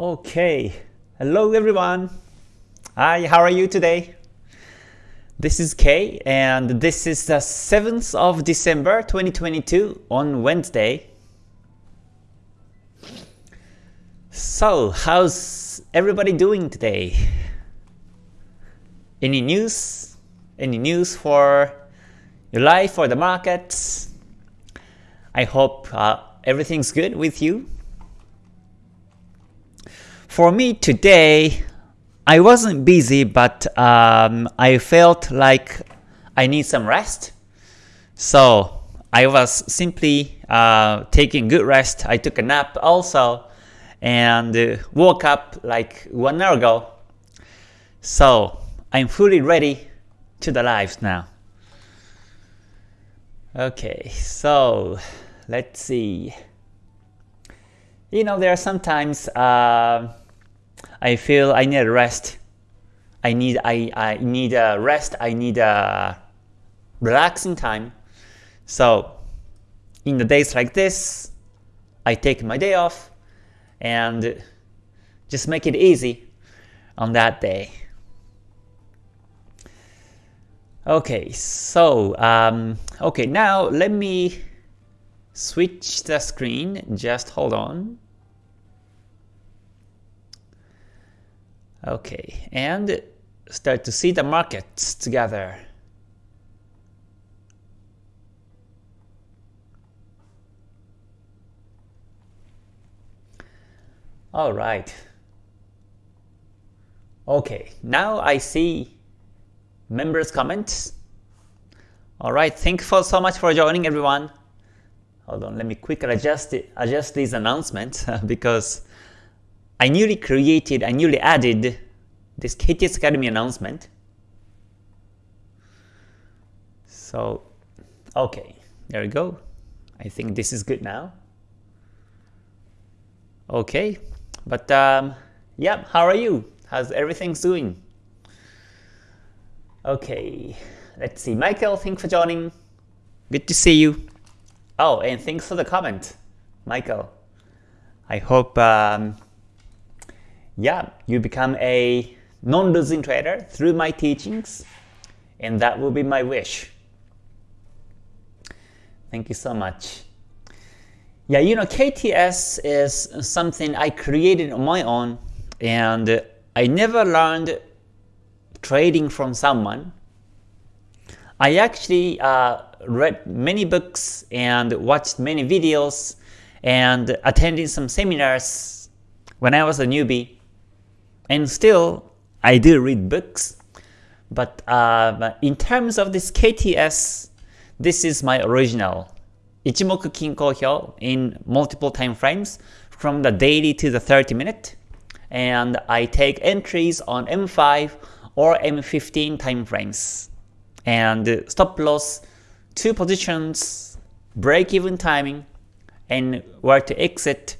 Okay, hello everyone. Hi, how are you today? This is Kay, and this is the 7th of December 2022 on Wednesday. So, how's everybody doing today? Any news? Any news for your life or the markets? I hope uh, everything's good with you. For me today, I wasn't busy, but um, I felt like I need some rest. So I was simply uh, taking good rest. I took a nap also and uh, woke up like one hour ago. So I'm fully ready to the lives now. Okay, so let's see. You know, there are sometimes uh, I feel I need a rest. I need I, I need a rest. I need a relaxing time. So in the days like this, I take my day off and just make it easy on that day. Okay, so um, okay now let me switch the screen. Just hold on. Okay, and start to see the markets together. All right. Okay, now I see members' comments. All right, thank you so much for joining, everyone. Hold on, let me quickly adjust adjust these announcements because I newly created, I newly added this KTS Academy announcement. So, okay, there we go. I think this is good now. Okay, but um, yeah, how are you? How's everything doing? Okay, let's see. Michael, thanks for joining. Good to see you. Oh, and thanks for the comment, Michael. I hope um, yeah, you become a non-losing trader through my teachings, and that will be my wish. Thank you so much. Yeah, you know, KTS is something I created on my own, and I never learned trading from someone. I actually uh, read many books and watched many videos and attended some seminars when I was a newbie. And still, I do read books, but uh, in terms of this KTS, this is my original. Ichimoku Kinko Hyo in multiple time frames from the daily to the 30 minute. And I take entries on M5 or M15 time frames. And stop loss, two positions, break even timing, and where to exit.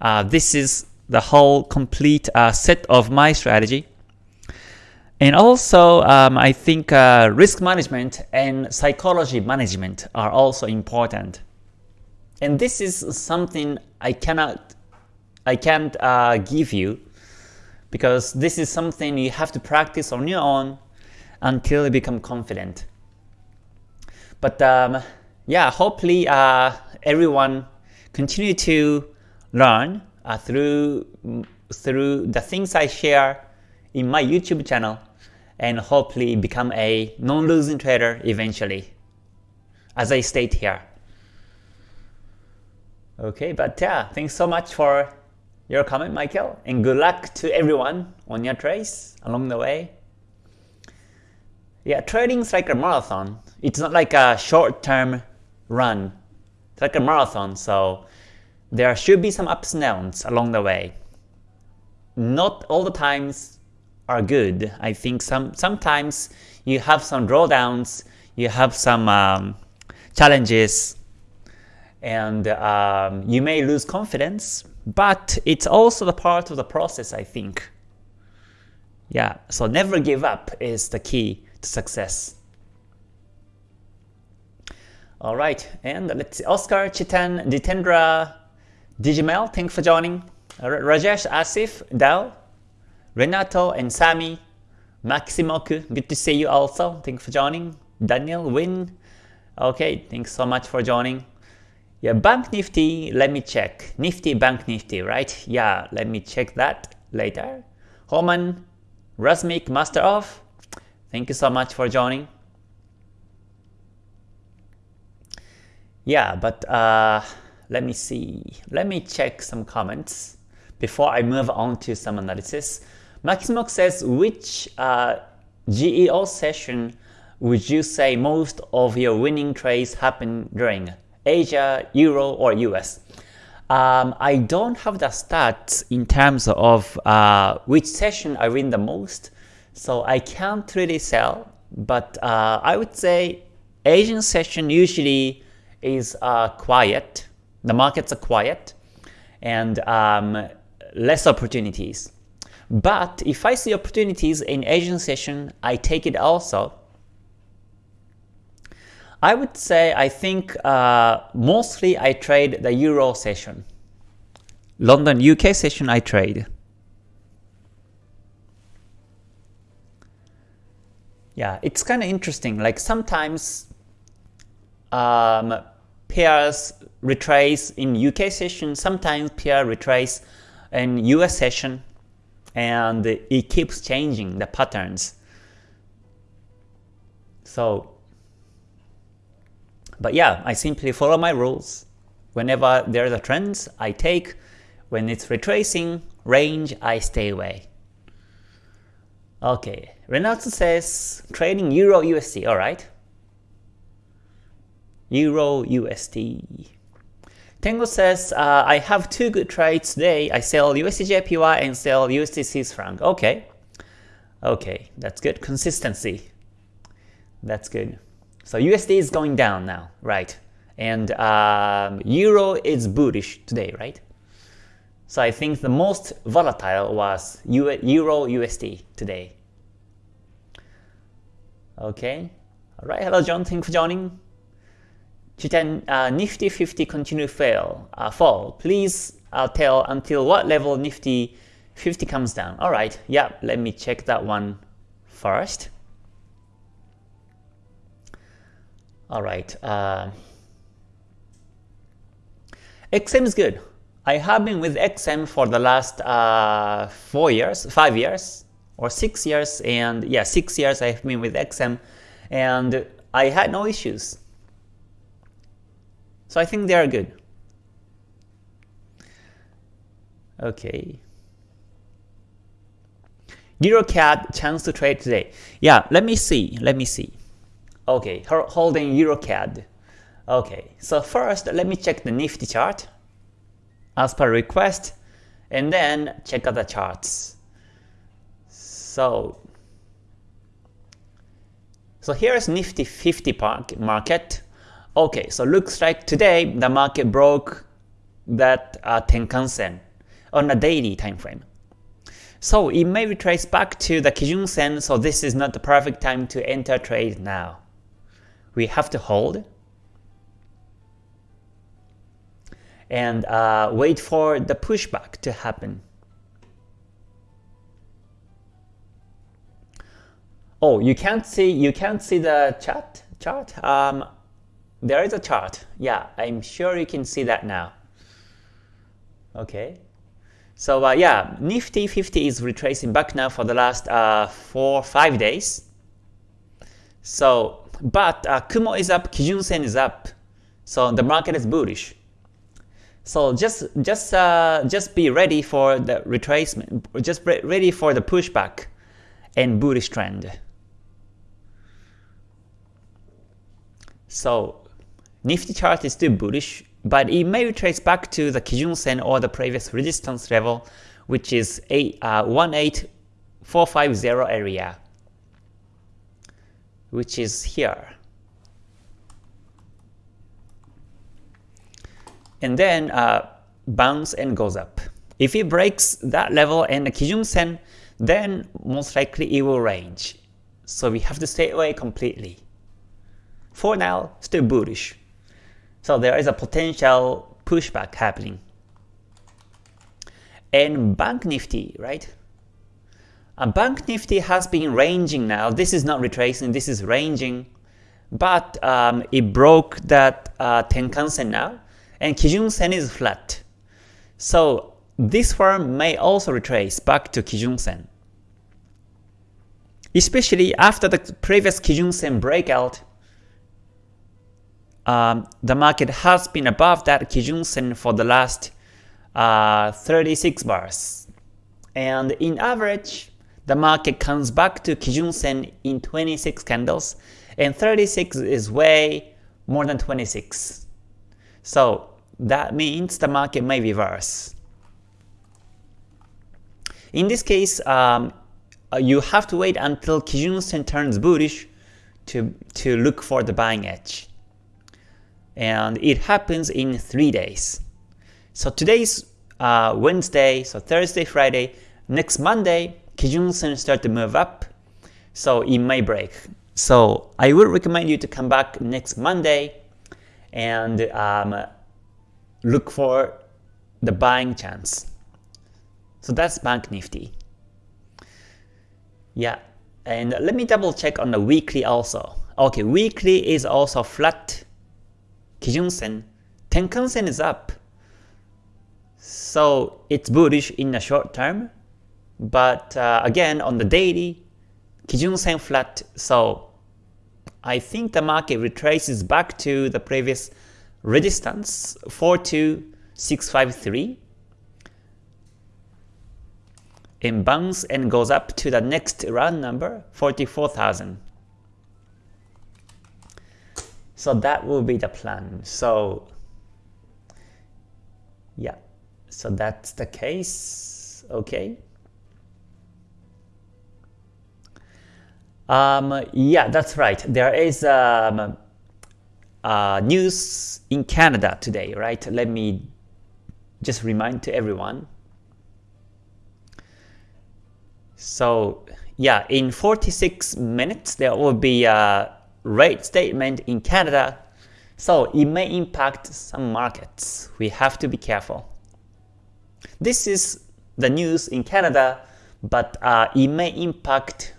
Uh, this is the whole complete uh, set of my strategy. And also, um, I think uh, risk management and psychology management are also important. And this is something I cannot, I can't uh, give you because this is something you have to practice on your own until you become confident. But um, yeah, hopefully uh, everyone continue to learn uh, through through the things I share in my YouTube channel and hopefully become a non-losing trader eventually, as I state here. Okay, but yeah, thanks so much for your comment, Michael, and good luck to everyone on your trades along the way. Yeah, trading is like a marathon. It's not like a short-term run. It's like a marathon, so there should be some ups and downs along the way. Not all the times are good. I think some sometimes you have some drawdowns, you have some um, challenges, and um, you may lose confidence, but it's also the part of the process, I think. Yeah, so never give up is the key to success. Alright, and let's see, Oscar, Chitan, Jitendra, Digimel, thanks for joining. Rajesh Asif, Dao, Renato and Sami, Maximoku, good to see you also. Thanks for joining. Daniel, Win. Okay, thanks so much for joining. Yeah, Bank Nifty, let me check. Nifty, Bank Nifty, right? Yeah, let me check that later. Homan, Rasmik, Master of, thank you so much for joining. Yeah, but uh, let me see. Let me check some comments before I move on to some analysis. Maximox says, which uh, GEO session would you say most of your winning trades happen during? Asia, Euro, or US? Um, I don't have the stats in terms of uh, which session I win the most, so I can't really sell, but uh, I would say Asian session usually is uh, quiet, the markets are quiet, and um, less opportunities. But if I see opportunities in Asian session, I take it also. I would say I think uh, mostly I trade the Euro session. London UK session I trade. Yeah, it's kind of interesting. Like sometimes um, pairs retrace in UK session, sometimes pair retrace in US session, and it keeps changing the patterns. So, but yeah, I simply follow my rules. Whenever there's a trend, I take. When it's retracing range, I stay away. Okay, Renato says trading Euro USD, alright. Euro USD. Tango says, uh, I have two good trades today. I sell USDJPY and sell USD Swiss franc. Okay. Okay, that's good. Consistency. That's good. So USD is going down now, right? And um, Euro is bullish today, right? So I think the most volatile was Euro USD today. Okay. Alright, hello John, thanks for joining. Chitan, uh, Nifty 50 continue fail, uh, fall. Please uh, tell until what level Nifty 50 comes down. Alright, yeah, let me check that one first. Alright, uh, XM is good. I have been with XM for the last uh, 4 years, 5 years, or 6 years, and yeah, 6 years I have been with XM, and I had no issues. So I think they are good. Okay. EuroCAD chance to trade today. Yeah, let me see. Let me see. Okay, holding EuroCAD. Okay, so first let me check the Nifty chart as per request, and then check other charts. So, so here's Nifty 50 market. Okay, so looks like today the market broke that uh, Tenkan Sen on a daily time frame. So it may retrace back to the Kijun Sen, so this is not the perfect time to enter trade now. We have to hold and uh, wait for the pushback to happen. Oh, you can't see you can't see the chart chart. Um, there is a chart. Yeah, I'm sure you can see that now. Okay. So uh, yeah, Nifty 50 is retracing back now for the last uh, 4-5 days. So, but uh, Kumo is up, Kijun Sen is up. So the market is bullish. So just just uh, just be ready for the retracement, just be ready for the pushback and bullish trend. So Nifty chart is still bullish, but it may retrace back to the Kijun Sen or the previous resistance level, which is a, uh, 18450 area, which is here. And then uh, bounce and goes up. If it breaks that level and the Kijun Sen, then most likely it will range. So we have to stay away completely. For now, still bullish. So there is a potential pushback happening. And Bank Nifty, right? Uh, Bank Nifty has been ranging now. This is not retracing, this is ranging. But um, it broke that uh, Tenkan-sen now, and Kijun-sen is flat. So this firm may also retrace back to Kijun-sen. Especially after the previous Kijun-sen breakout, um, the market has been above that Kijun-sen for the last uh, 36 bars. And in average, the market comes back to Kijun-sen in 26 candles, and 36 is way more than 26. So that means the market may reverse. In this case, um, uh, you have to wait until Kijun-sen turns bullish to, to look for the buying edge. And it happens in 3 days. So today's uh, Wednesday, so Thursday, Friday, next Monday, Kijun-sen start to move up, so it may break. So I would recommend you to come back next Monday and um, look for the buying chance. So that's Bank Nifty. Yeah, and let me double check on the weekly also. Okay, weekly is also flat. Kijun-sen, Tenkan-sen is up. So it's bullish in the short term, but uh, again on the daily, Kijun-sen flat, so I think the market retraces back to the previous resistance 42653 and bounce and goes up to the next round number 44,000. So that will be the plan. So yeah, so that's the case. Okay. Um, yeah, that's right. There is um, uh, news in Canada today, right? Let me just remind to everyone. So yeah, in 46 minutes there will be a rate statement in Canada. So it may impact some markets. We have to be careful. This is the news in Canada, but uh, it may impact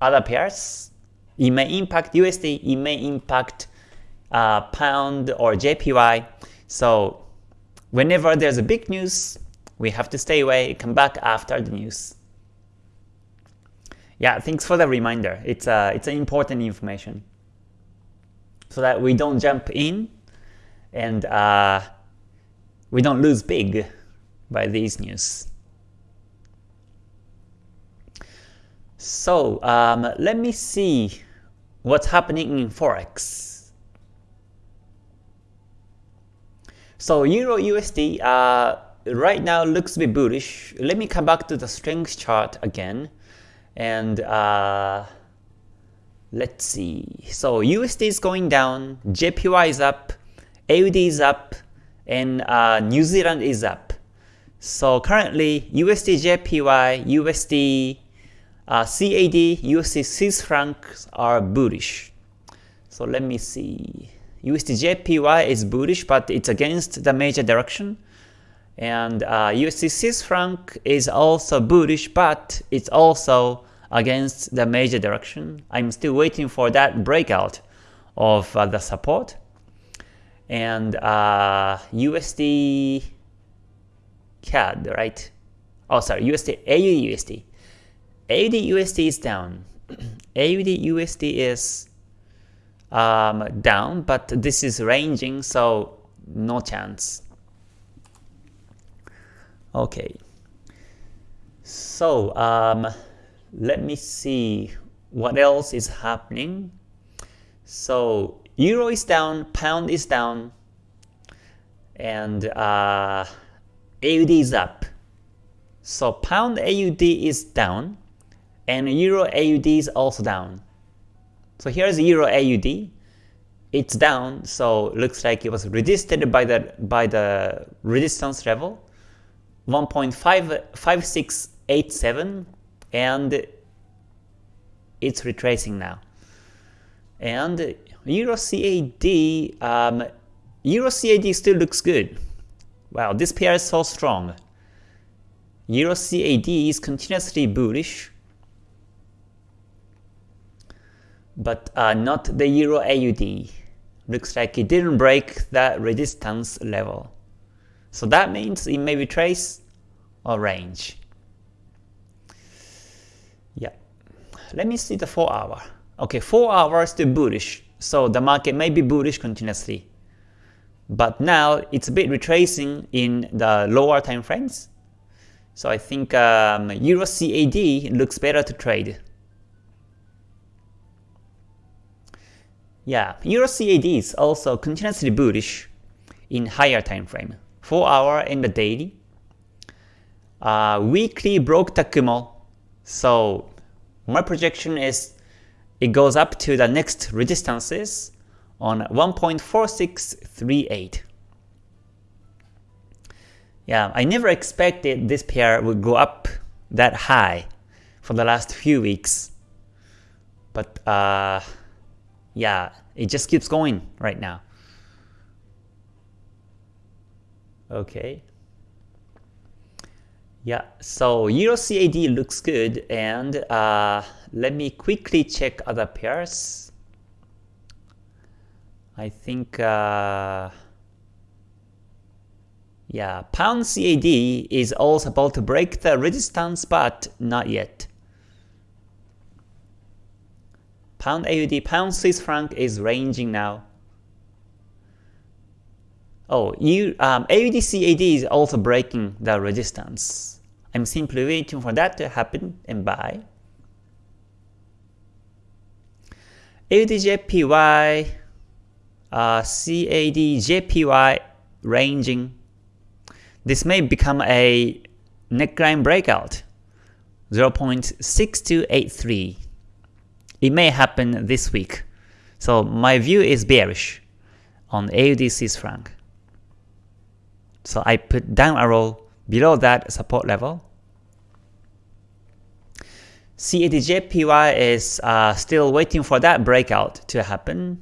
other pairs. It may impact USD, it may impact uh, Pound or JPY. So whenever there's a big news, we have to stay away, come back after the news. Yeah, thanks for the reminder. It's uh, it's an important information. So that we don't jump in and uh, we don't lose big by these news. So um, let me see what's happening in Forex. So Euro USD uh, right now looks a bit bullish. Let me come back to the strength chart again. And uh, let's see. So USD is going down, JPY is up, AUD is up, and uh, New Zealand is up. So currently USD JPY, USD uh, CAD, USD Swiss francs are bullish. So let me see. USD JPY is bullish, but it's against the major direction. And uh, USD Swiss franc is also bullish, but it's also against the major direction. I'm still waiting for that breakout of uh, the support. And uh, USD CAD, right? Oh, sorry, USD, AUD USD. AUD USD is down. AUD USD is um, down, but this is ranging, so no chance. Okay. So um, let me see what else is happening. So Euro is down, Pound is down, and uh, AUD is up. So Pound AUD is down, and Euro AUD is also down. So here's Euro AUD. It's down, so looks like it was resisted by the by the resistance level 1.5687 and it's retracing now. And Euro CAD, um, Euro CAD still looks good. Wow, this pair is so strong. Euro CAD is continuously bullish, but uh, not the Euro AUD. Looks like it didn't break that resistance level. So that means it may retrace or range. Let me see the 4 hour. Okay, 4 hours still bullish. So the market may be bullish continuously. But now it's a bit retracing in the lower time frames. So I think um, Euro CAD looks better to trade. Yeah, Euro CAD is also continuously bullish in higher time frame. 4 hour in the daily. Uh, weekly broke the. So my projection is it goes up to the next resistances on 1.4638. Yeah, I never expected this pair would go up that high for the last few weeks. But uh, yeah, it just keeps going right now. Okay. Yeah, so Euro CAD looks good and uh, let me quickly check other pairs. I think uh, yeah, Pound CAD is also about to break the resistance but not yet. Pound AUD, Pound Swiss franc is ranging now. Oh, you, um, AUD CAD is also breaking the resistance. I'm simply waiting for that to happen and buy. AUD JPY, uh, CAD JPY ranging. This may become a neckline breakout, 0.6283. It may happen this week. So my view is bearish on AUD Swiss franc. So I put down arrow below that support level. CADJPY is uh, still waiting for that breakout to happen.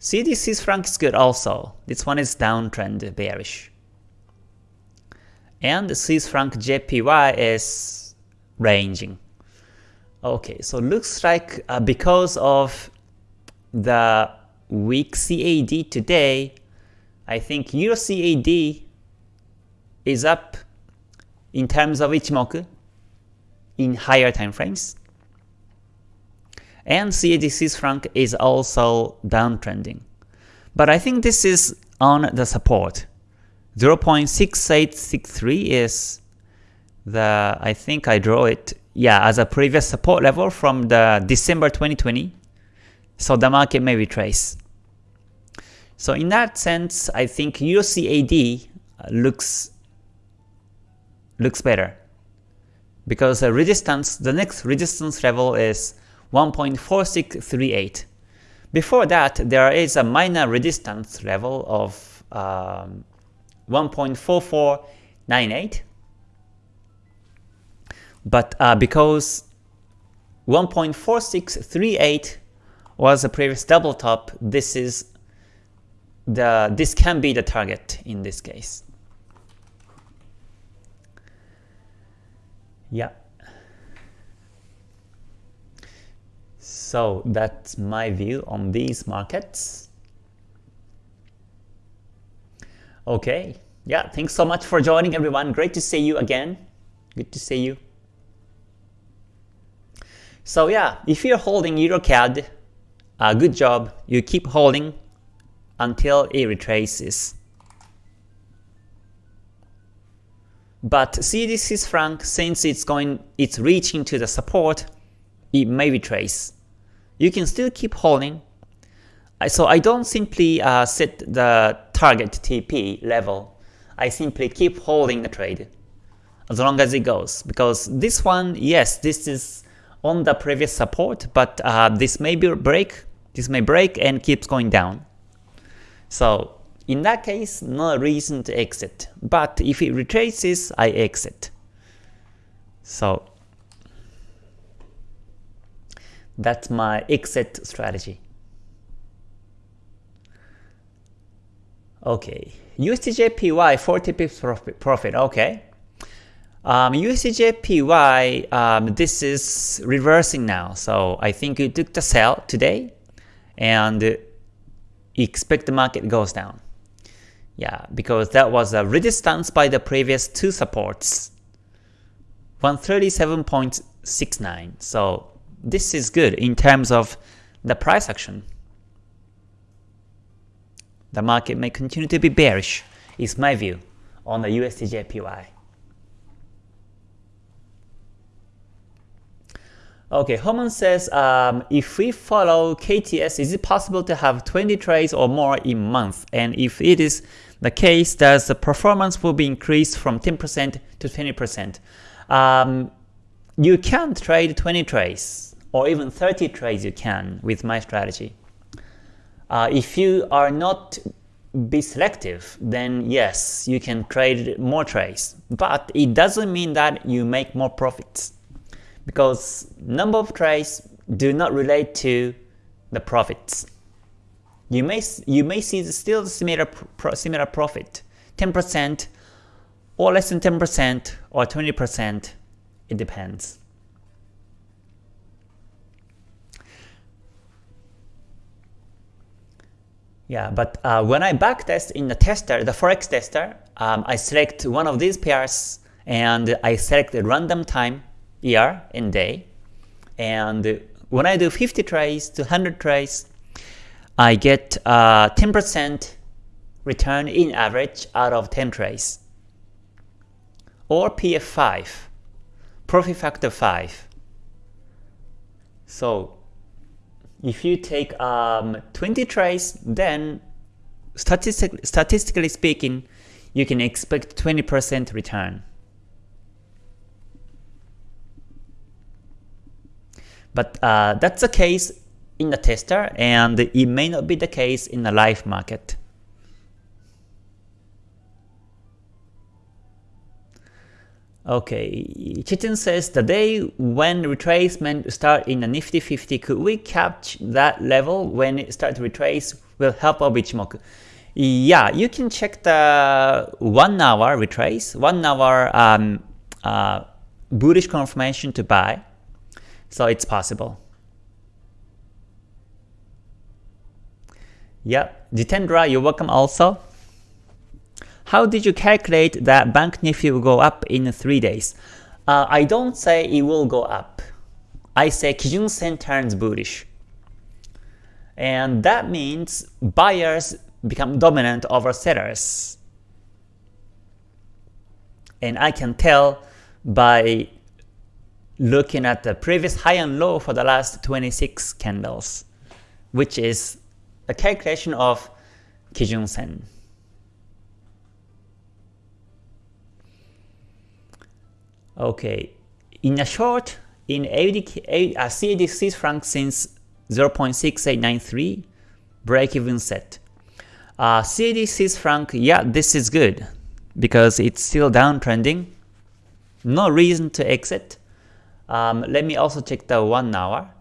Swiss franc is good also. This one is downtrend bearish. And Swiss franc JPY is ranging. Okay, so looks like uh, because of the weak CAD today, I think Euro CAD is up in terms of Ichimoku in higher time frames. And CAD Swiss franc is also downtrending. But I think this is on the support. 0.6863 is the, I think I draw it yeah, as a previous support level from the December 2020. So the market may retrace. So in that sense, I think USCAD looks looks better because the resistance, the next resistance level is 1.4638. Before that, there is a minor resistance level of um, 1.4498 but uh, because 1.4638 was a previous double top, this is the this can be the target in this case. Yeah. So that's my view on these markets. Okay. Yeah, thanks so much for joining everyone. Great to see you again. Good to see you. So yeah, if you're holding EuroCAD, uh, good job. You keep holding until it retraces. But Swiss franc, since it's going, it's reaching to the support, it may retrace. You can still keep holding. So I don't simply uh, set the target TP level. I simply keep holding the trade as long as it goes. Because this one, yes, this is on the previous support, but uh, this may be break, this may break and keeps going down. So in that case, no reason to exit. But if it retraces, I exit. So that's my exit strategy. Okay, USDJPY 40 pips profit, okay. Um, USDJPY, um, this is reversing now, so I think you took the sell today, and expect the market goes down. Yeah, because that was a resistance by the previous two supports. 137.69. So this is good in terms of the price action. The market may continue to be bearish, is my view on the USDJPY. Okay, Homan says, um, if we follow KTS, is it possible to have 20 trades or more in month? And if it is the case, does the performance will be increased from 10% to 20%? Um, you can trade 20 trades or even 30 trades you can with my strategy. Uh, if you are not be selective, then yes, you can trade more trades. But it doesn't mean that you make more profits because number of trades do not relate to the profits. You may you may see still similar similar profit, 10% or less than 10% or 20%. It depends. Yeah, but uh, when I backtest in the tester, the forex tester, um, I select one of these pairs and I select a random time year and day. And when I do 50 trades to 100 trades, I get 10% uh, return in average out of 10 trades. Or PF5, profit factor 5. So if you take um, 20 trades, then statistic statistically speaking, you can expect 20% return. But uh, that's the case in the tester, and it may not be the case in the live market. Okay, Chitin says the day when retracement start in the Nifty 50, could we catch that level when it start to retrace will help our Ichimoku? Yeah, you can check the 1 hour retrace, 1 hour um, uh, bullish confirmation to buy. So it's possible. Yep, Jitendra, you're welcome also. How did you calculate that Bank Nifty will go up in 3 days? Uh, I don't say it will go up. I say Kijun Sen turns bullish. And that means buyers become dominant over sellers. And I can tell by looking at the previous high and low for the last 26 candles, which is a calculation of Kijun Sen. Okay, in a short, in AUD, uh, CAD Swiss franc since 0.6893, break even set. Uh, CAD Swiss franc, yeah, this is good because it's still downtrending. No reason to exit. Um, let me also check the 1 hour.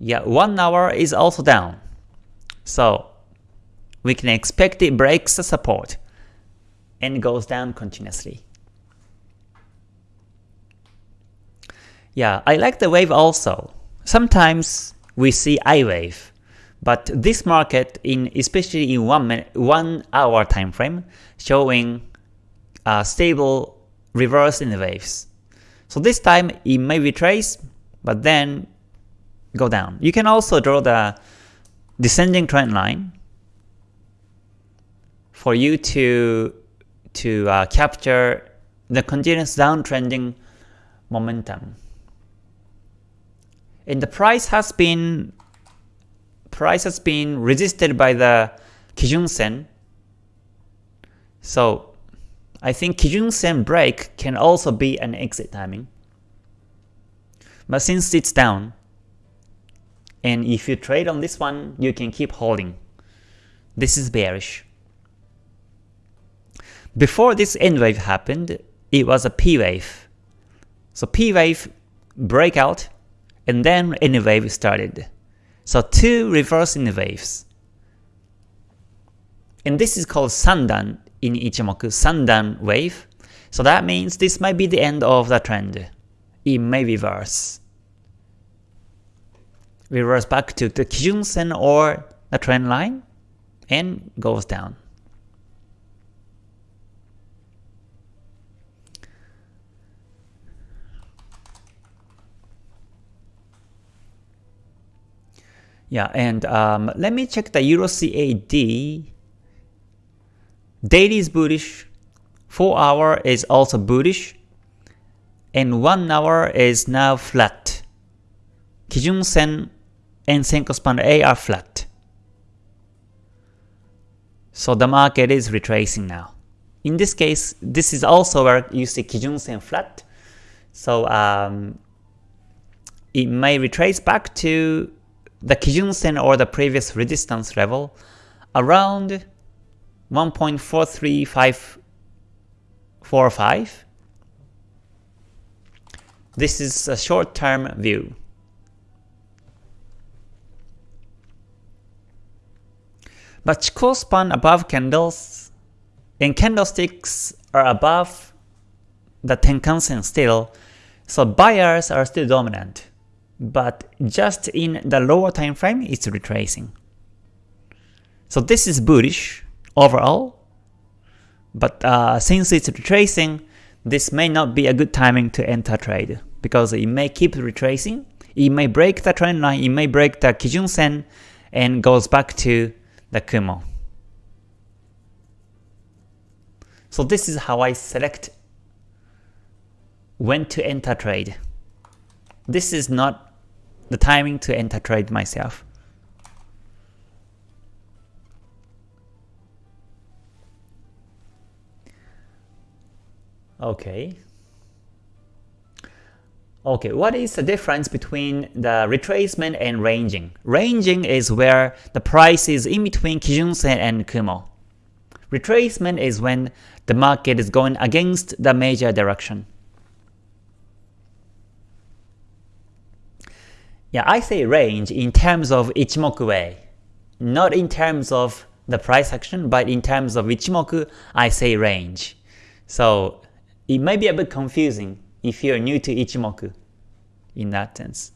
Yeah, 1 hour is also down. So we can expect it breaks the support and goes down continuously. Yeah, I like the wave also. Sometimes we see I wave, but this market, in especially in one minute, one hour time frame, showing a stable reverse in the waves. So this time it may retrace, but then go down. You can also draw the descending trend line for you to to uh, capture the continuous downtrending momentum. And the price has been price has been resisted by the Kijun Sen. So I think Kijun Sen break can also be an exit timing. But since it's down, and if you trade on this one, you can keep holding. This is bearish. Before this N wave happened, it was a P wave. So P wave breakout and then N wave started. So two reverse N waves. And this is called Sandan in Ichimoku, Sandan wave. So that means this might be the end of the trend. It may reverse. Reverse back to the Kijun Sen or the trend line and goes down. Yeah, and um, let me check the Euro CAD. Daily is bullish, 4 hour is also bullish, and 1 hour is now flat. Kijun Sen and Senkou Span A are flat. So the market is retracing now. In this case, this is also where you see Kijun Sen flat. So um, it may retrace back to the Kijun Sen or the previous resistance level around 1.43545. This is a short-term view. But Chikou span above candles and candlesticks are above the Tenkan-sen still, so buyers are still dominant but just in the lower time frame it's retracing. So this is bullish overall, but uh, since it's retracing, this may not be a good timing to enter trade because it may keep retracing, it may break the trend line, it may break the Kijun Sen and goes back to the Kumo. So this is how I select when to enter trade. This is not the timing to enter trade myself. Okay. Okay, what is the difference between the retracement and ranging? Ranging is where the price is in between Kijun-sen and Kumo. Retracement is when the market is going against the major direction. Yeah, I say range in terms of Ichimoku way, not in terms of the price action, but in terms of Ichimoku, I say range. So it may be a bit confusing if you're new to Ichimoku in that sense.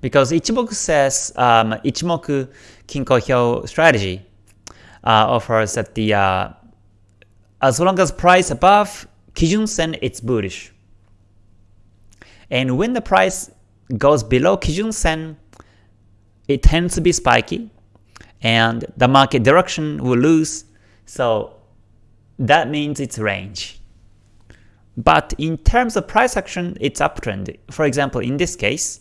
Because Ichimoku says um, Ichimoku Kinko Hyo strategy uh, offers that the uh, as long as price above Kijun Sen, it's bullish. And when the price goes below Kijun Sen, it tends to be spiky and the market direction will lose, so that means it's range. But in terms of price action, it's uptrend. For example, in this case,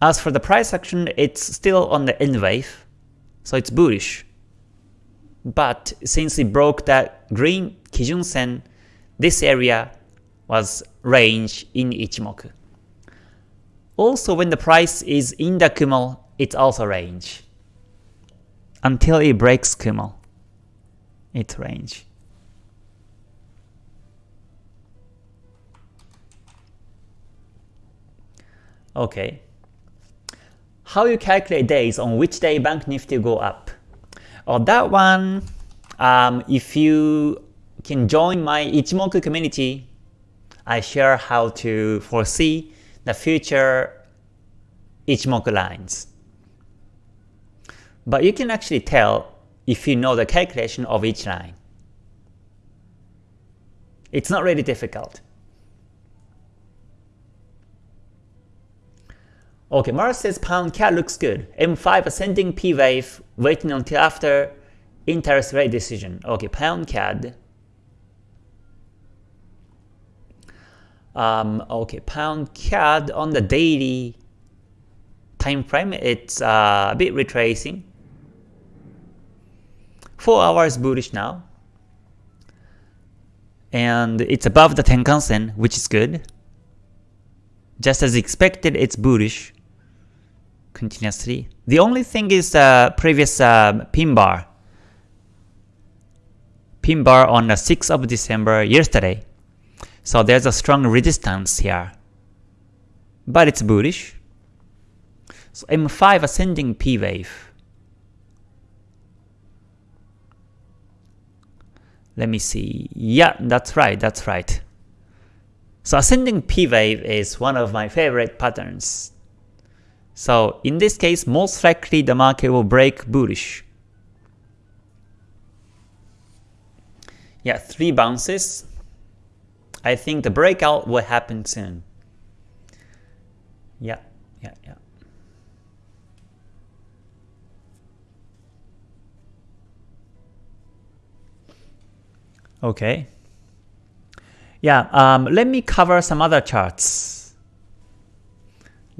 as for the price action, it's still on the N wave, so it's bullish. But since it broke that green Kijun Sen, this area was range in Ichimoku. Also when the price is in the Kumo, it's also range. Until it breaks Kumo, it's range. Okay. How you calculate days on which day Bank Nifty go up? Oh, that one, um, if you can join my Ichimoku community, I share how to foresee the future Ichimoku lines. But you can actually tell if you know the calculation of each line. It's not really difficult. Okay, Mars says pound CAD looks good. M5 ascending P wave, waiting until after interest rate decision. Okay, pound CAD. Um, okay, pound CAD on the daily time frame, it's uh, a bit retracing. 4 hours bullish now. And it's above the Tenkan Sen, which is good. Just as expected, it's bullish continuously. The only thing is the uh, previous uh, pin bar. Pin bar on the 6th of December yesterday. So there's a strong resistance here. But it's bullish. So M5 ascending P wave. Let me see. Yeah, that's right, that's right. So ascending P wave is one of my favorite patterns. So in this case, most likely the market will break bullish. Yeah, three bounces. I think the breakout will happen soon. Yeah, yeah, yeah. Okay. Yeah, um, let me cover some other charts.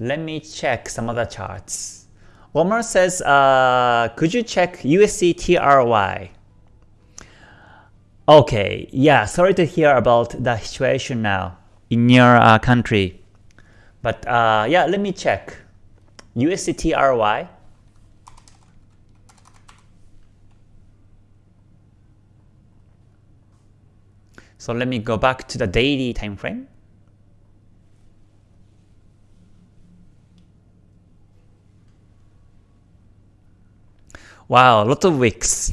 Let me check some other charts. Omar says, uh, could you check USD TRY? Okay, yeah, sorry to hear about the situation now in your uh, country. But uh, yeah, let me check. USD TRY. So let me go back to the daily time frame. Wow, a lot of wicks.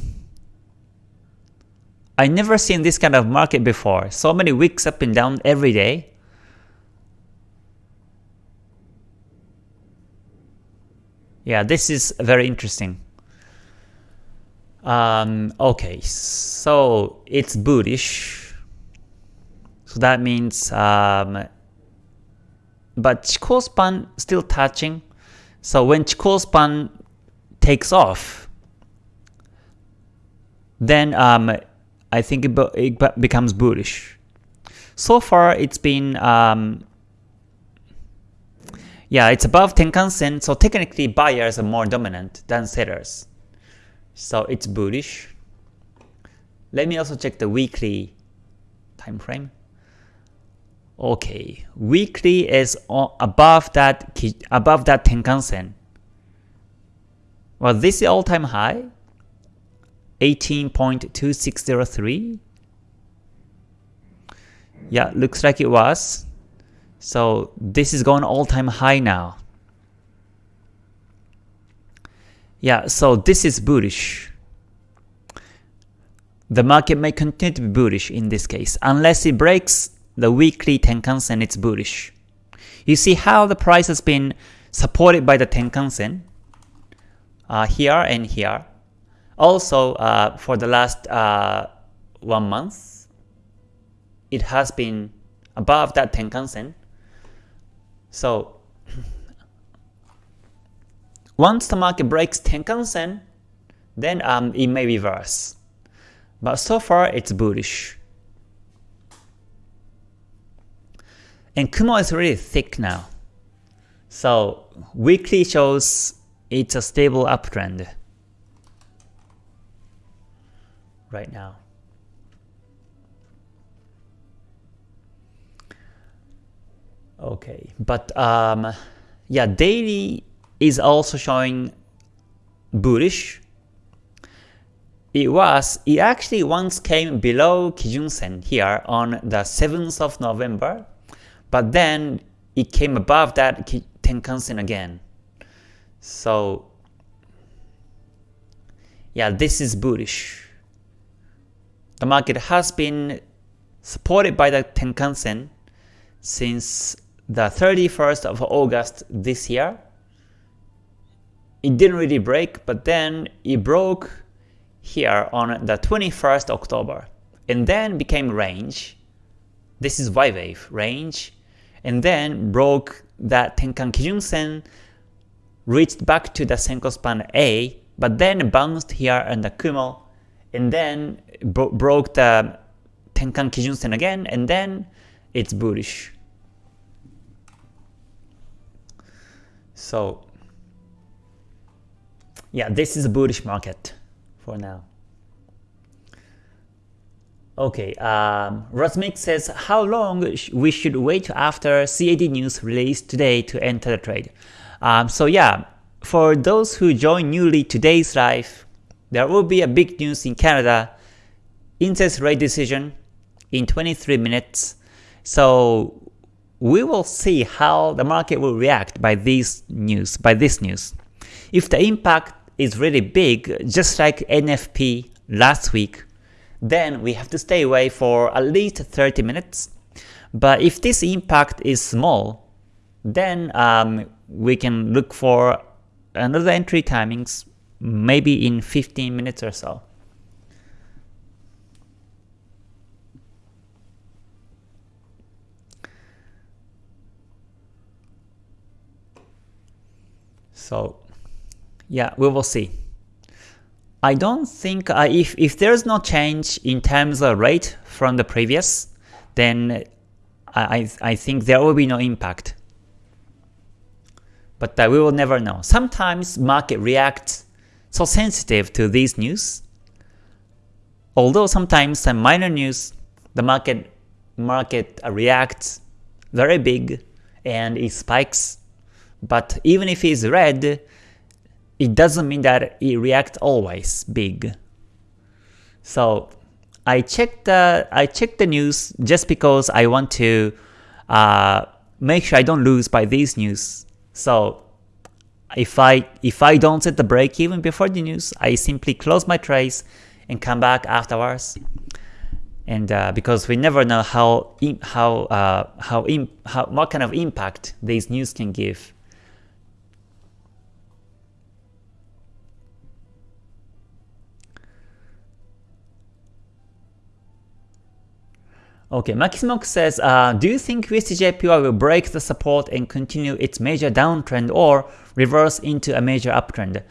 I never seen this kind of market before. So many wicks up and down every day. Yeah, this is very interesting. Um, okay, so it's bullish. So that means, um, but Chikou span still touching. So when Chikou span takes off, then um, I think it, it, becomes bullish. So far, it's been um, yeah, it's above Tenkan Sen, so technically buyers are more dominant than sellers. So it's bullish. Let me also check the weekly time frame. Okay, weekly is above that above that Tenkan Sen. Well, this is all-time high, 18.2603. Yeah, looks like it was. So this is going all-time high now. Yeah, so this is bullish the market may continue to be bullish in this case, unless it breaks the weekly Tenkan-sen, it's bullish. You see how the price has been supported by the Tenkan-sen uh, here and here. Also, uh, for the last uh, one month, it has been above that Tenkan-sen. So, once the market breaks Tenkan-sen, then um, it may reverse. But so far, it's bullish. And Kumo is really thick now. So weekly shows it's a stable uptrend right now. Okay, but um, yeah, daily is also showing bullish. It was, it actually once came below Kijun Sen here on the 7th of November but then it came above that Tenkan-sen again. So yeah, this is bullish. The market has been supported by the Tenkan-sen since the 31st of August this year. It didn't really break, but then it broke here on the 21st October and then became range. This is Y wave range and then broke that Tenkan Kijun Sen, reached back to the Senkou Span A, but then bounced here on the Kumo, and then bro broke the Tenkan Kijun Sen again, and then it's bullish. So yeah, this is a bullish market for now. Okay, um, Rosmic says, how long sh we should wait after CAD news released today to enter the trade? Um, so yeah, for those who join newly today's live, there will be a big news in Canada, interest rate decision in 23 minutes. So we will see how the market will react by this news, by this news. If the impact is really big, just like NFP last week, then we have to stay away for at least 30 minutes. But if this impact is small, then um, we can look for another entry timings maybe in 15 minutes or so. So yeah, we will see. I don't think uh, if if there's no change in terms of rate from the previous, then I I think there will be no impact. But uh, we will never know. Sometimes market reacts so sensitive to these news. Although sometimes some minor news, the market market reacts very big and it spikes. But even if it's red, it doesn't mean that it reacts always big. So I checked the I checked the news just because I want to uh, make sure I don't lose by these news. So if I if I don't set the break even before the news, I simply close my trades and come back afterwards. And uh, because we never know how how uh, how, how what kind of impact these news can give. Okay, Maximox says, uh, do you think USDJPY will break the support and continue its major downtrend or reverse into a major uptrend?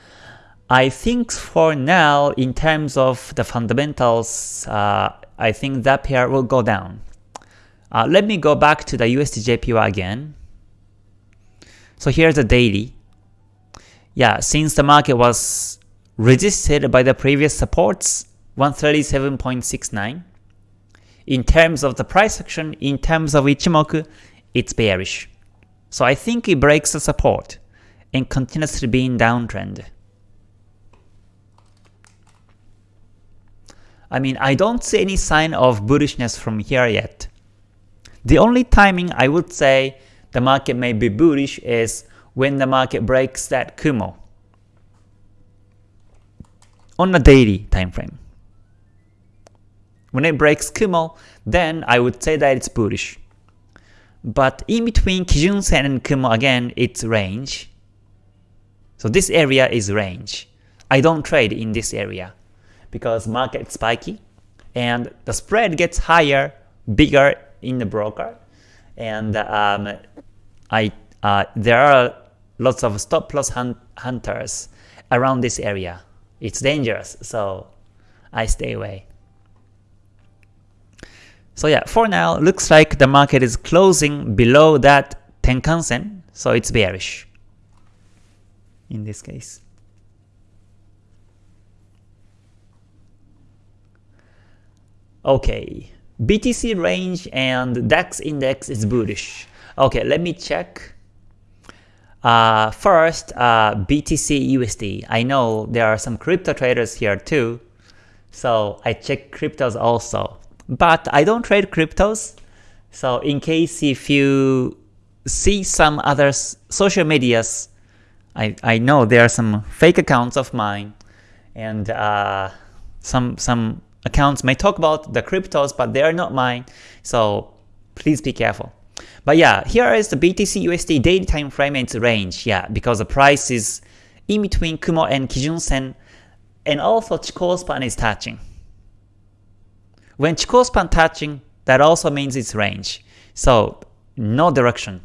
I think for now, in terms of the fundamentals, uh, I think that pair will go down. Uh, let me go back to the USDJPY again. So here's the daily. Yeah, since the market was resisted by the previous supports, 137.69, in terms of the price action, in terms of Ichimoku, it's bearish. So I think it breaks the support and continues to be in downtrend. I mean, I don't see any sign of bullishness from here yet. The only timing I would say the market may be bullish is when the market breaks that Kumo on a daily time frame. When it breaks Kumo, then I would say that it's bullish. But in between Kijun Sen and Kumo again, it's range. So this area is range. I don't trade in this area because market spiky and the spread gets higher, bigger in the broker, and um, I uh, there are lots of stop loss hunt hunters around this area. It's dangerous, so I stay away. So yeah, for now, looks like the market is closing below that Tenkan-sen, so it's bearish in this case. Okay, BTC range and DAX index is bullish. Okay, let me check. Uh, first, uh, BTC USD. I know there are some crypto traders here too, so I check cryptos also. But I don't trade cryptos, so in case if you see some other social medias, I, I know there are some fake accounts of mine, and uh, some some accounts may talk about the cryptos, but they are not mine, so please be careful. But yeah, here is the BTC USD daily time frame and its range, yeah, because the price is in between Kumo and Kijun Sen, and also Chikou span is touching. When Chikou span touching, that also means it's range. So no direction.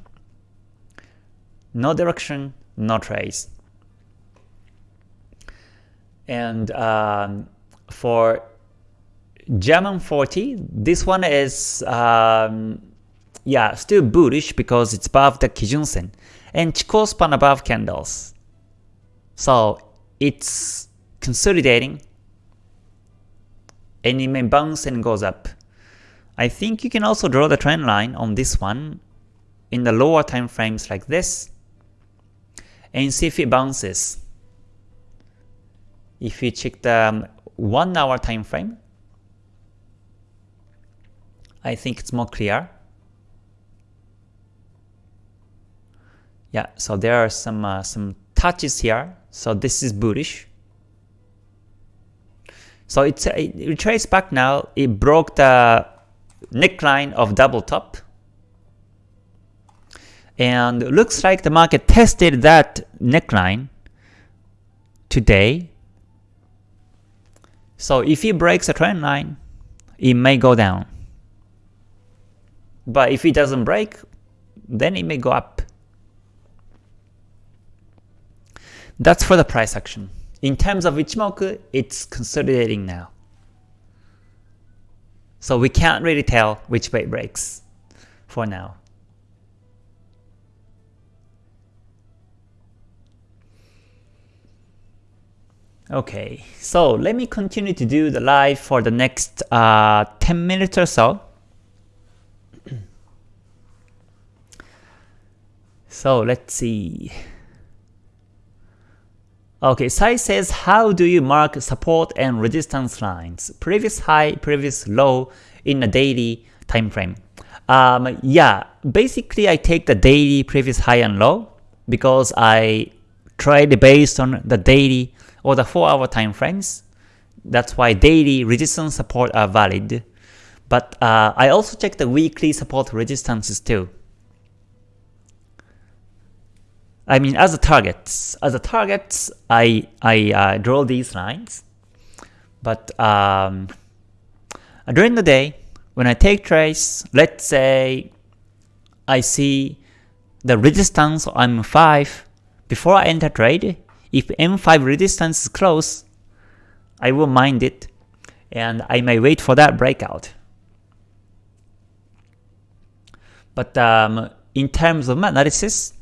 No direction, no trace. And um, for German 40, this one is um, yeah still bullish because it's above the Kijun Sen and Chikou span above candles. So it's consolidating and it may bounce and goes up. I think you can also draw the trend line on this one in the lower time frames like this and see if it bounces. If you check the um, 1 hour time frame, I think it's more clear. Yeah, so there are some uh, some touches here. So this is bullish. So it's it retraced back now. It broke the neckline of double top. And looks like the market tested that neckline today. So if it breaks a trend line, it may go down. But if it doesn't break, then it may go up. That's for the price action. In terms of Ichimoku, it's consolidating now. So we can't really tell which way it breaks for now. Okay, so let me continue to do the live for the next uh, 10 minutes or so. so let's see. Okay, Sai says, how do you mark support and resistance lines? Previous high, previous low in a daily time frame. Um, yeah, basically I take the daily previous high and low because I trade based on the daily or the 4 hour time frames. That's why daily resistance support are valid. But uh, I also check the weekly support resistances too. I mean, as a targets, as a targets, I I uh, draw these lines, but um, during the day, when I take trades, let's say I see the resistance on M5 before I enter trade. If M5 resistance is close, I will mind it, and I may wait for that breakout. But um, in terms of analysis,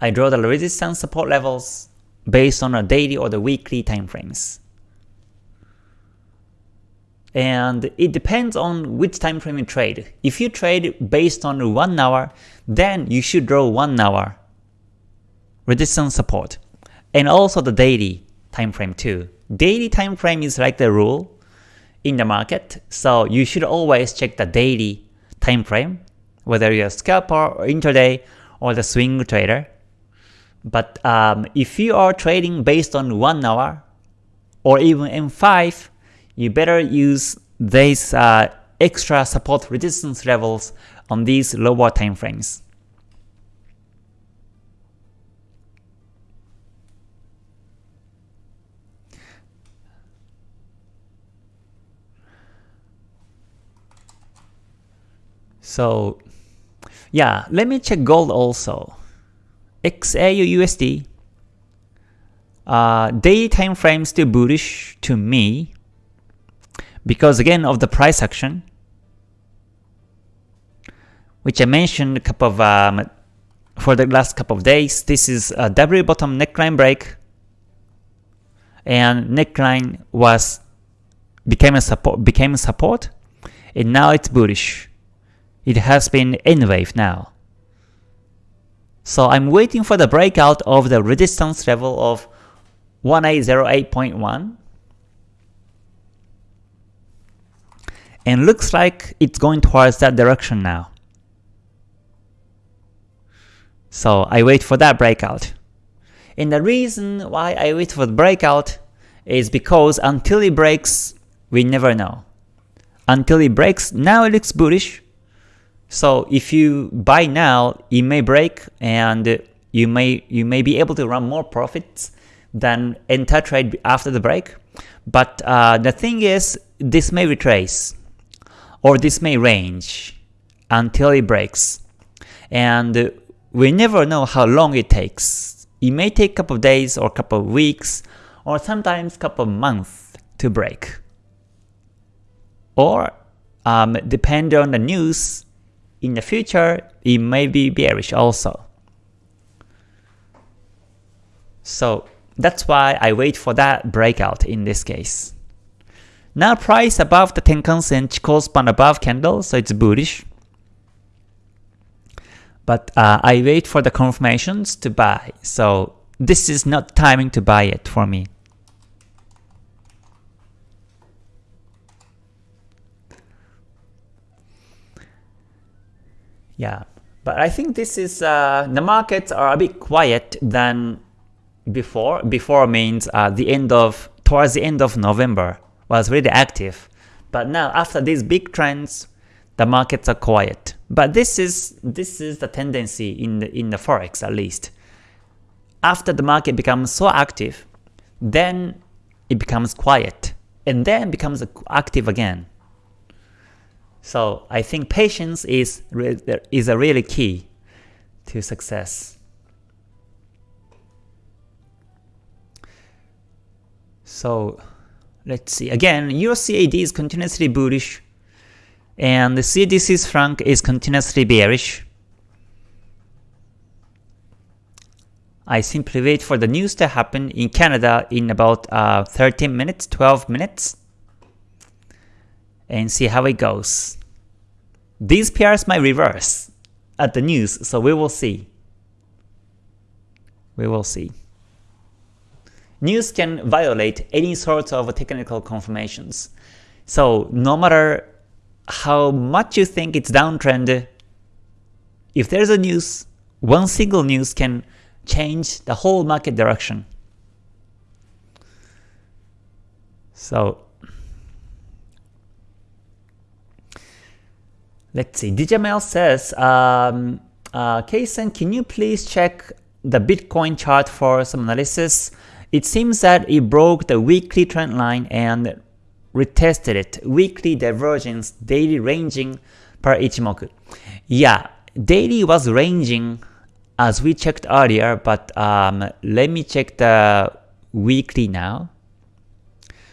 I draw the resistance support levels based on a daily or the weekly time frames. And it depends on which time frame you trade. If you trade based on 1 hour, then you should draw 1 hour resistance support. And also the daily time frame too. Daily time frame is like the rule in the market, so you should always check the daily time frame, whether you're a scalper or intraday or the swing trader. But um, if you are trading based on 1 hour or even M5, you better use these uh, extra support resistance levels on these lower time frames. So yeah, let me check gold also. XAU USD, uh, daily time frame still bullish to me because again of the price action, which I mentioned a couple of um, for the last couple of days. This is a W bottom neckline break, and neckline was became a support became a support, and now it's bullish. It has been N wave now. So I'm waiting for the breakout of the resistance level of 1808.1 and looks like it's going towards that direction now. So I wait for that breakout. And the reason why I wait for the breakout is because until it breaks, we never know. Until it breaks, now it looks bullish, so if you buy now, it may break and you may you may be able to run more profits than enter trade after the break. But uh, the thing is, this may retrace or this may range until it breaks. And we never know how long it takes. It may take a couple of days or a couple of weeks or sometimes a couple of months to break. Or um, depend on the news, in the future, it may be bearish also. So that's why I wait for that breakout in this case. Now price above the Tenkan Sen Chikou span above candle, so it's bullish. But uh, I wait for the confirmations to buy, so this is not timing to buy it for me. Yeah, but I think this is uh, the markets are a bit quiet than before. Before means uh, the end of towards the end of November was really active. But now after these big trends, the markets are quiet. But this is this is the tendency in the in the forex at least. After the market becomes so active, then it becomes quiet and then becomes active again. So I think patience is is a really key to success. So let's see. Again, Euro CAD is continuously bullish and the CAD franc is continuously bearish. I simply wait for the news to happen in Canada in about uh, 13 minutes, 12 minutes, and see how it goes. These pairs might reverse at the news, so we will see. We will see. News can violate any sort of technical confirmations. So no matter how much you think it's downtrend, if there's a news, one single news can change the whole market direction. So let's see. Dijamel says, um, uh, can you please check the Bitcoin chart for some analysis? It seems that it broke the weekly trend line and retested it. Weekly divergence, daily ranging per Ichimoku. Yeah, daily was ranging as we checked earlier, but um, let me check the weekly now.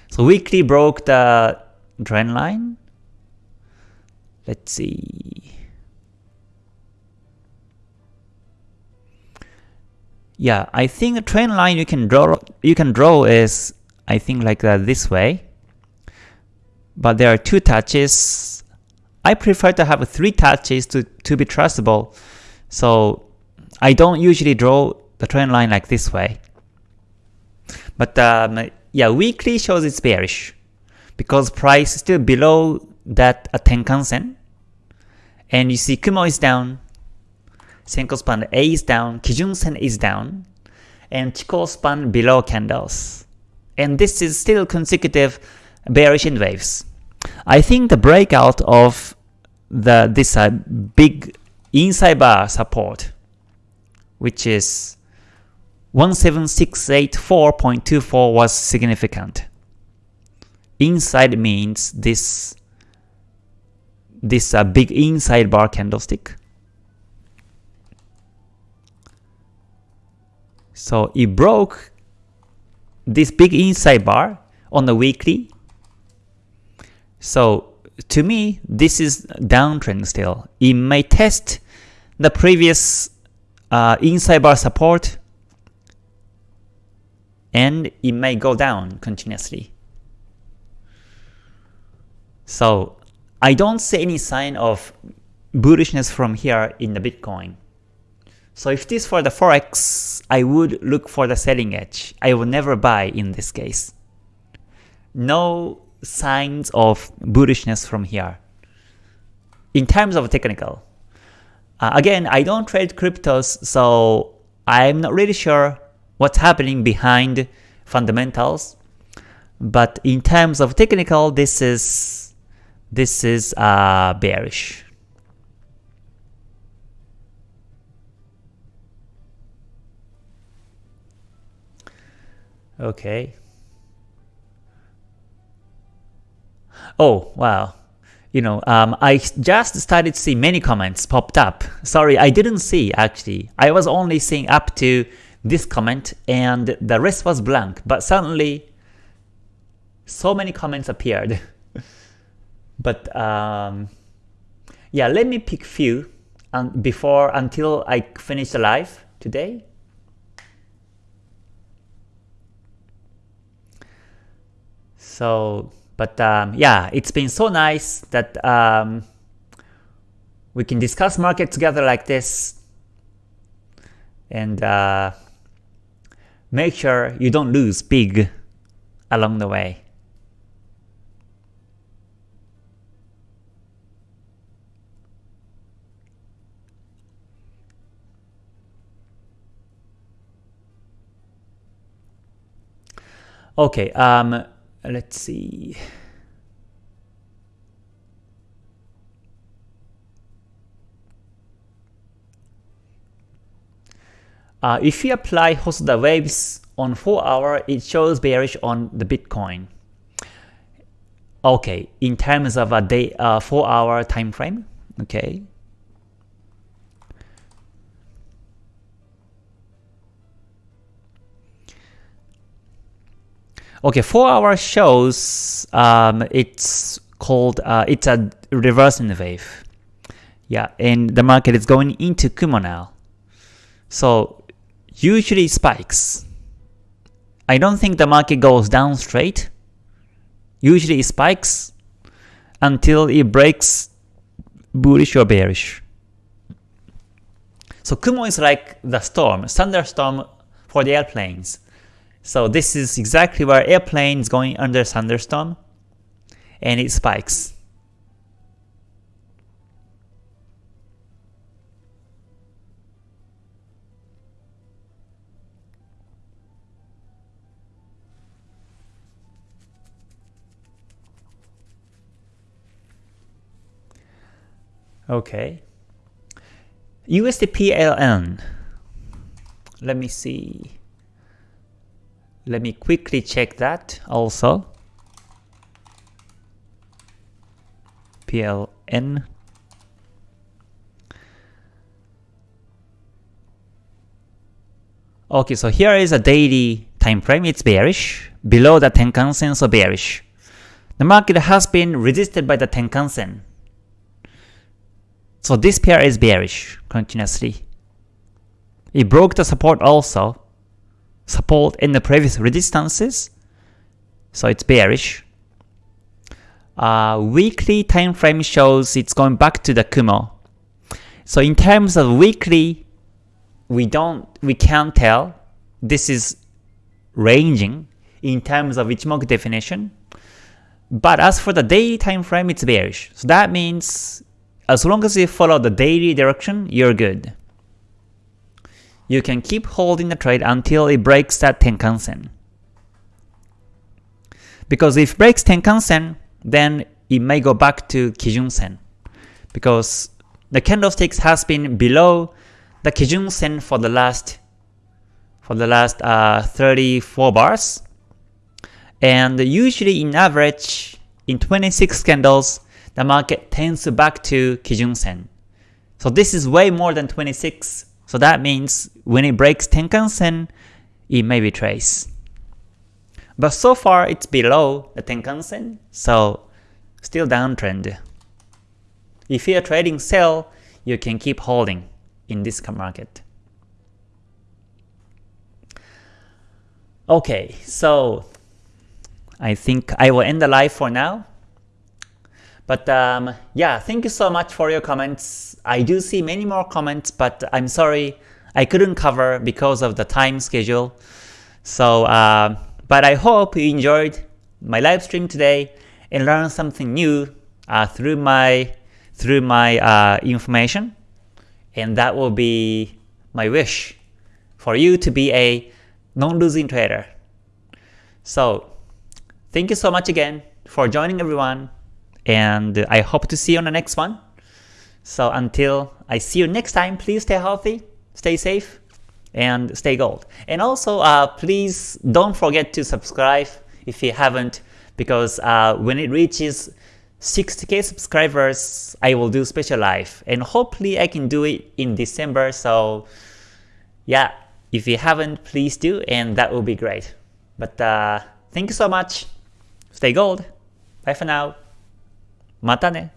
So weekly broke the trend line. Let's see. Yeah, I think a trend line you can draw you can draw is I think like this way. But there are two touches. I prefer to have three touches to, to be trustable. So I don't usually draw the trend line like this way. But um, yeah, weekly shows it's bearish because price is still below that uh, Tenkan Sen. And you see Kumo is down, Senkou Span A is down, Kijun Sen is down, and Chikou span below candles. And this is still consecutive bearish N waves. I think the breakout of the this uh, big inside bar support which is 17684.24 was significant. Inside means this this uh, big inside bar candlestick. So it broke this big inside bar on the weekly. So to me, this is downtrend still. It may test the previous uh, inside bar support and it may go down continuously. So I don't see any sign of bullishness from here in the Bitcoin. So if this for the Forex, I would look for the selling edge. I will never buy in this case. No signs of bullishness from here. In terms of technical, uh, again, I don't trade cryptos, so I'm not really sure what's happening behind fundamentals. But in terms of technical, this is this is uh, bearish. Okay. Oh, wow you know, um, I just started to see many comments popped up. Sorry, I didn't see actually. I was only seeing up to this comment and the rest was blank. But suddenly, so many comments appeared. but um, yeah, let me pick few um, before until I finish the live today. So but um, yeah, it's been so nice that um, we can discuss market together like this and uh, make sure you don't lose big along the way. Okay, um, let's see. Uh, if you apply Hosoda waves on 4 hour, it shows bearish on the Bitcoin. Okay, in terms of a day, uh, 4 hour time frame, okay. Okay, 4 hour shows um, it's called, uh, it's a reversing wave. Yeah, and the market is going into Kumo now. So usually spikes. I don't think the market goes down straight. Usually it spikes until it breaks bullish or bearish. So Kumo is like the storm, thunderstorm for the airplanes. So this is exactly where airplane is going under thunderstorm and it spikes. Okay. USDPLN. Let me see. Let me quickly check that also. PLN. Okay, so here is a daily time frame. It's bearish. Below the Tenkan Sen, so bearish. The market has been resisted by the Tenkan Sen. So this pair is bearish continuously. It broke the support also, support in the previous resistances, so it's bearish. Uh, weekly time frame shows it's going back to the Kumo. So in terms of weekly, we don't, we can't tell. This is ranging in terms of Ichimoku definition. But as for the daily time frame, it's bearish. So that means as long as you follow the daily direction, you're good. You can keep holding the trade until it breaks that Tenkan-sen. Because if breaks Tenkan-sen, then it may go back to Kijun-sen. Because the candlesticks has been below the Kijun-sen for the last for the last uh, 34 bars. And usually in average, in 26 candles, the market tends to back to Kijun-sen. So this is way more than 26. So that means when it breaks Tenkan-sen, it may retrace. But so far it's below the Tenkan-sen, so still downtrend. If you're trading sell, you can keep holding in this market. Okay, so I think I will end the live for now. But um, yeah, thank you so much for your comments. I do see many more comments, but I'm sorry I couldn't cover because of the time schedule. So, uh, but I hope you enjoyed my live stream today and learned something new uh, through my through my uh, information. And that will be my wish for you to be a non-losing trader. So, thank you so much again for joining everyone and I hope to see you on the next one. So until I see you next time, please stay healthy, stay safe, and stay gold. And also, uh, please don't forget to subscribe if you haven't, because uh, when it reaches 60k subscribers, I will do special live, and hopefully I can do it in December. So yeah, if you haven't, please do, and that will be great. But uh, thank you so much. Stay gold. Bye for now. またね。